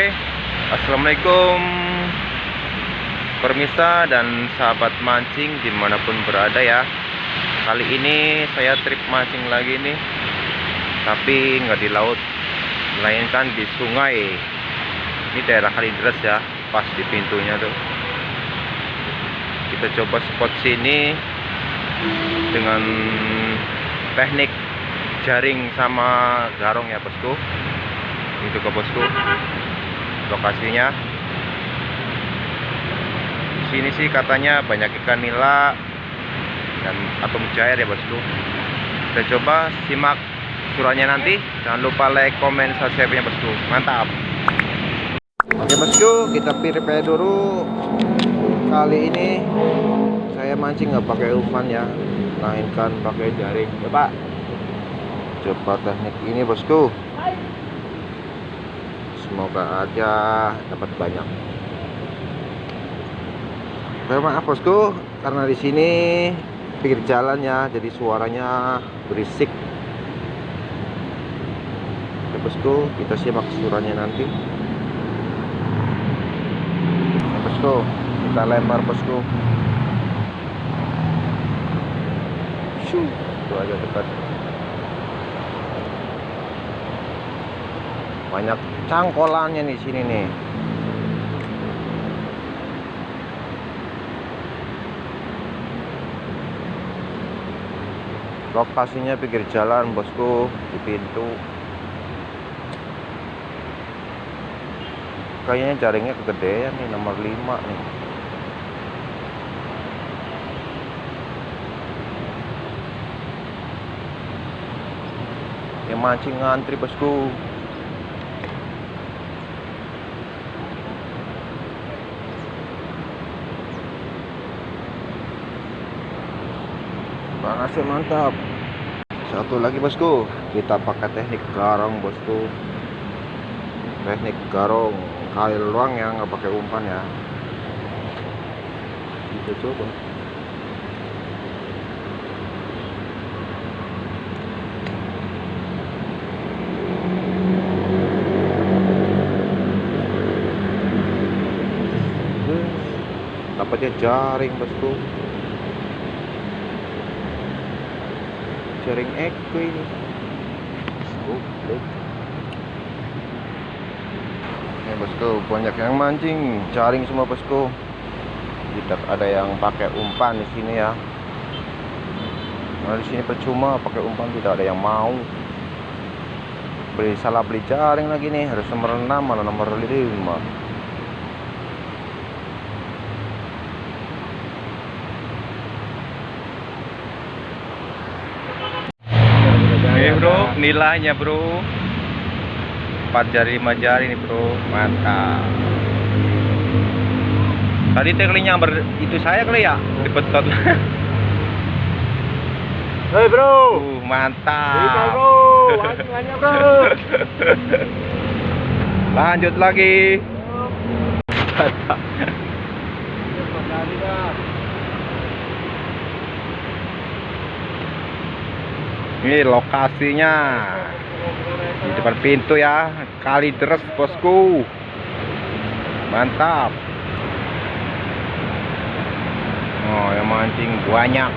Oke, assalamualaikum permisa dan sahabat mancing di mana pun berada ya. Kali ini saya trip mancing lagi nih, tapi nggak di laut, melainkan di sungai. Ini daerah Kalideres ya, pas di pintunya tuh. Kita coba spot sini dengan teknik jaring sama garong ya bosku itu ke bosku lokasinya. Di sini sih katanya banyak ikan nila dan atau mujair ya bosku. Kita coba simak suratnya nanti. Jangan lupa like komen subscribe nya bosku. Mantap. Oke bosku kita prepare dulu. Kali ini saya mancing nggak pakai umpan ya. Melainkan pakai jaring. Pak coba teknik ini bosku semoga aja dapat banyak. Terima maaf bosku karena di sini pinggir jalan ya jadi suaranya berisik. Oke bosku kita simak suaranya nanti. Bosku kita lempar bosku. Shoo, itu aja dekat banyak cangkolannya di sini nih. Lokasinya pinggir jalan bosku di pintu. Kayaknya jaringnya kegedean nih nomor 5 nih. Yang mancing ngantri bosku Panasnya mantap. Satu lagi bosku, kita pakai teknik garong bosku. Teknik garong kail luang yang nggak pakai umpan ya. Kita coba. Dapatnya jaring bosku. Jaring eko ini bosku banyak yang mancing. Jaring semua bosku tidak ada yang pakai umpan di sini ya. Nah di sini percuma pakai umpan tidak ada yang mau. Beli salah beli jaring lagi nih. Harus nomor 6 malah nomor 5 Oke bro, nilainya bro. 4 jari 5 jari nih bro. Mantap. Tadi tekniknya ber itu saya kali ya? Dibetot Hei bro, uh, Mantap. Bro, wangi bro. Lanjut lagi Ini lokasinya. Di depan pintu ya. Kali deres bosku. Mantap. Oh yang mancing banyak